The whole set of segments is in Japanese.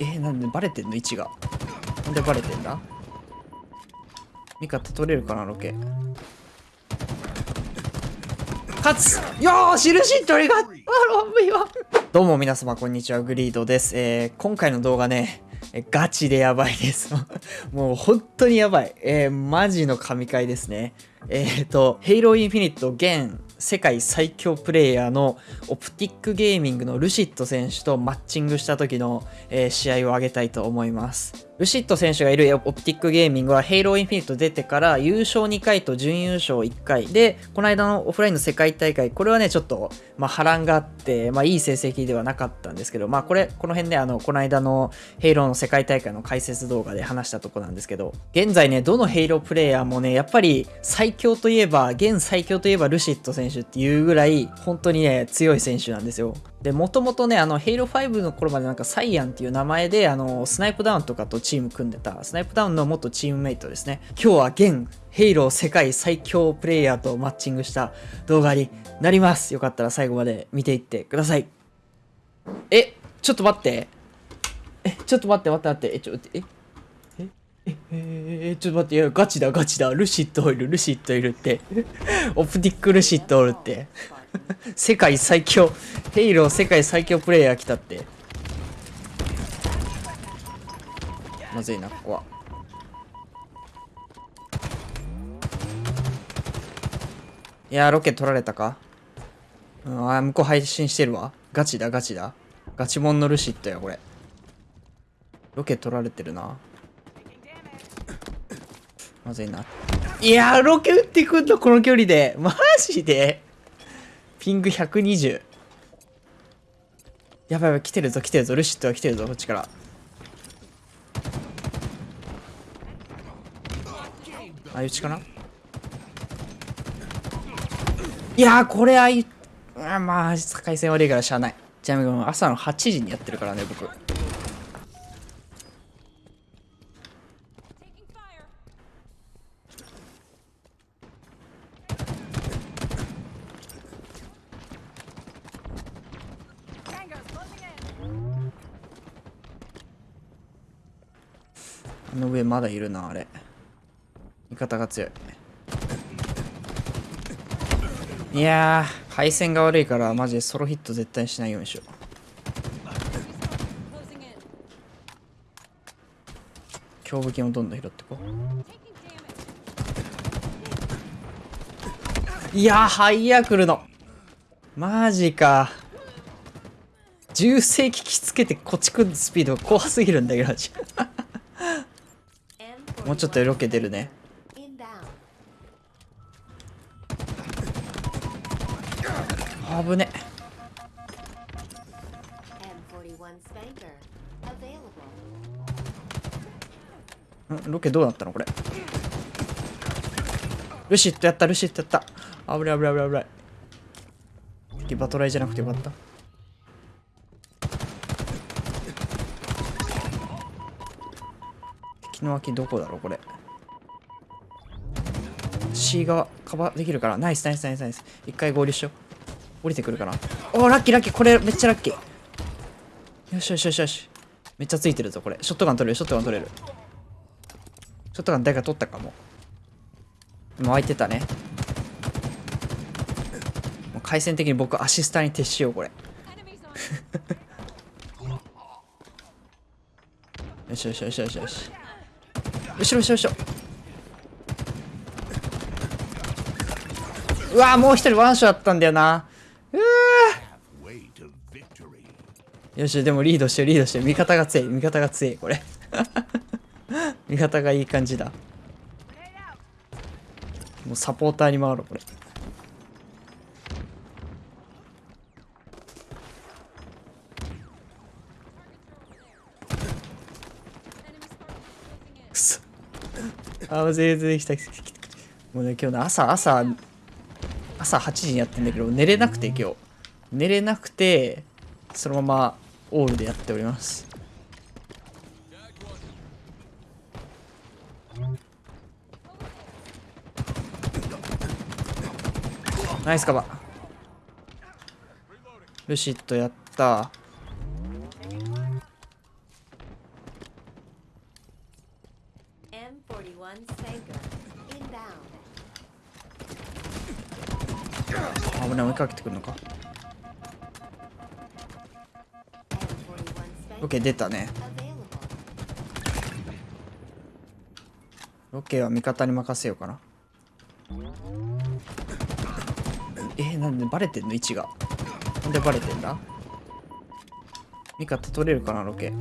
えー、なんでバレてんの？位置が。なんでバレてんだ？味方取れるかな？ロケ。勝つ！よーし！ルシットリがあロンビは。どうも皆様こんにちは。グリードです、えー、今回の動画ねガチでやばいです。もう本当にやばい。えー、マジの神回ですね。えっ、ー、と、ヘイローイン。フィニット現世界最強プレイヤーのオプティックゲーミングのルシット選手とマッチングした時の、えー、試合を挙げたいと思います。ルシット選手がいるオプティックゲーミングはヘイローインフィニット出てから優勝2回と準優勝1回で、この間のオフラインの世界大会、これはね、ちょっと、まあ、波乱があって、まあ、いい成績ではなかったんですけど、まあ、これ、この辺ね、あの、この間のヘイローの世界大会の解説動画で話したとこなんですけど、現在ね、どのヘイロープレイヤーもね、やっぱり最強といえば、現最強といえばルシット選手っていうぐらい、本当にね、強い選手なんですよ。で、もともとね、あの、ヘイロー5の頃までなんかサイアンっていう名前で、あの、スナイプダウンとかとチーム組んでた、スナイプダウンの元チームメイトですね。今日は現、ヘイロー世界最強プレイヤーとマッチングした動画になります。よかったら最後まで見ていってください。え、ちょっと待って。え、ちょっと待って待って待って。え、ちょ、え、え、え、え？ちょっと待って、いや、ガチだ、ガチだ。ルシットいる、ルシットいるって。オプティックルシットおるって。世界最強、ヘイロー世界最強プレイヤー来たって。まずいな、ここは。いやロケ取られたか？うん、あ、向こう配信してるわ。ガチだ、ガチだ。ガチモンのルシットや、これ。ロケ取られてるな。まずいな。いやロケ撃ってくんの、この距離で。マジで？ピング120。やばいやばい、来てるぞ、来てるぞ。ルシットは来てるぞ、こっちから。あいうちかな？いやこれあいあまあ境線悪いからしゃあないちなみに朝の8時にやってるからね僕の上まだいるなあれ。味方が強い。いやー配線が悪いからマジでソロヒット絶対しないようにしよう。強武器をどんどん拾ってこう。いやーハイヤー来るの。マジか。重世機器つけてこっち来るスピードが怖すぎるんだけどもうちょっとロケ出るね。危ね。んロケどうなったのこれ？ルシットやったルシットやった。危ない危ない危ない危ない。バトライじゃなくてよかった。敵の脇どこだろうこれ。C 側カバーできるから。ナイスナイスナイスナイス。一回合流しよう。降りてくるかなおーラッキーラッキー。これめっちゃラッキー。よしよしよしよし。めっちゃついてるぞこれ。ショットガン取れるショットガン取れる。ショットガン誰か取ったかも。もう空いてたね。もう回線的に僕アシスターに徹しようこれ。よしよしよしよしよし後ろ後ろ後ろ。うわもう一人ワンションあったんだよな。よしでもリードしてリードして味方が強い味方が強いこれ。味方がいい感じだ。もうサポーターに回ろうこれ。あ全然来た来た来た。もうね今日の朝朝朝8時にやってんだけど寝れなくて今日寝れなくてそのままオールでやっております。ナイスカバー。ルシットやった。危ない。追いかけてくるのか。OK 出たね。ロケは味方に任せようかな。えー、なんでバレてんの？位置が。なんでバレてんだ？味方取れるかなロケ。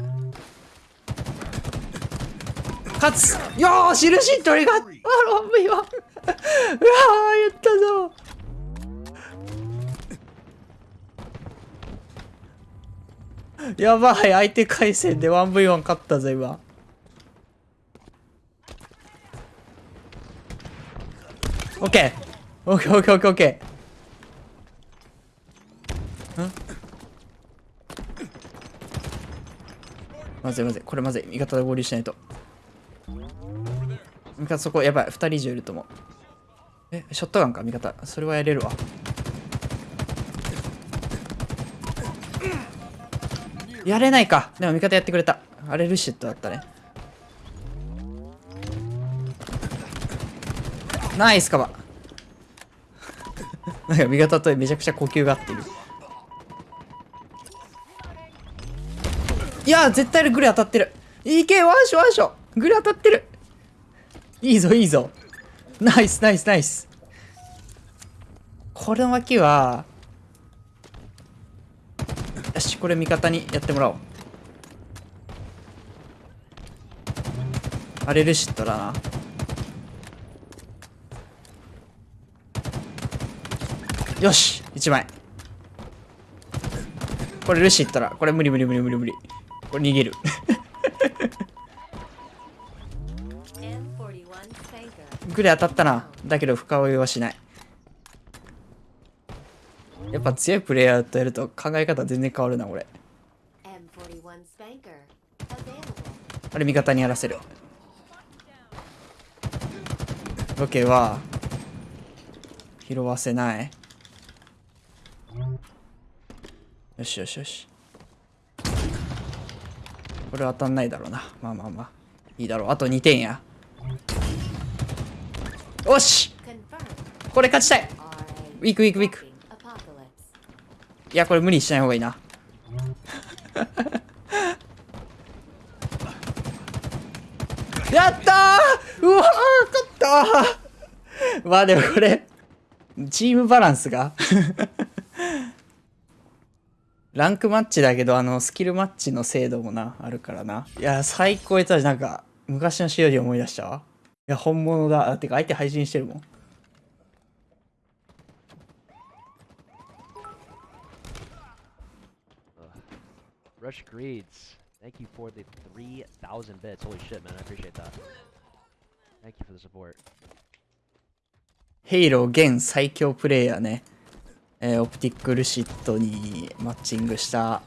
勝つ！よーし！印取りがあロンビは。うわーやったぞ。やばい相手回戦で 1v1 勝ったぞ今。オッケー。オッケーオッケーオッケーオッケー。ん？まずいまずい。これまずい。味方で合流しないと。味方そこやばい。2人以上いると思う。えショットガンか味方。それはやれるわ。やれないか。でも味方やってくれた。あれルシットだったね。ナイスカバ。なんか味方とめちゃくちゃ呼吸が合ってる。いや絶対グレ当たってる。いけワンショワンショグレ当たってる。いいぞいいぞ。ナイスナイスナイス。この脇はしこれ味方にやってもらおう。あれルシットだな。よし1枚。これルシットだ。これ無理無理無理無理無理。これ逃げる。グレ当たったな。だけど深追いはしないやっぱ強いプレイヤーとやると考え方全然変わるな俺あれ味方にやらせるロケは拾わせない。よしよしよし。これ当たんないだろうな。まあまあまあ。いいだろう。あと2点や。よし！これ勝ちたい。ウィークウィークウィークいやこれ無理しない方がいいな。やったー！うわー勝ったー！まあでもこれチームバランスが ランクマッチだけどあのスキルマッチの精度もなあるからな。いや最高やったしなんか昔のしおり思い出したわ。いや本物だ。あてか相手配信してるもん。Rush Greeds, thank you for the 3,000 bits. Holy shit, man, I appreciate that. Thank you for the support. ヘイロー現最強プレイヤーね、えー、オプティックルシットにマッチングした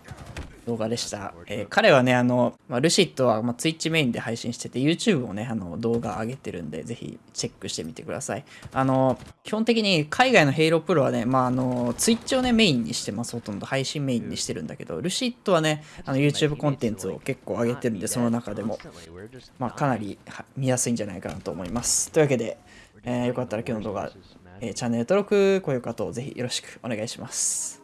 動画でした。えー彼はね、あの、まあ、ルシットは、まあ、Twitch メインで配信してて、YouTube もね、あの、動画上げてるんで、ぜひチェックしてみてください。あの、基本的に海外のヘイロープロはね、まあ、あの、Twitch をね、メインにしてます。ほとんど配信メインにしてるんだけど、ルシットはね、あの、YouTube コンテンツを結構上げてるんで、その中でも、まあ、かなり見やすいんじゃないかなと思います。というわけで、えーよかったら今日の動画、えーチャンネル登録、高評価等ぜひよろしくお願いします。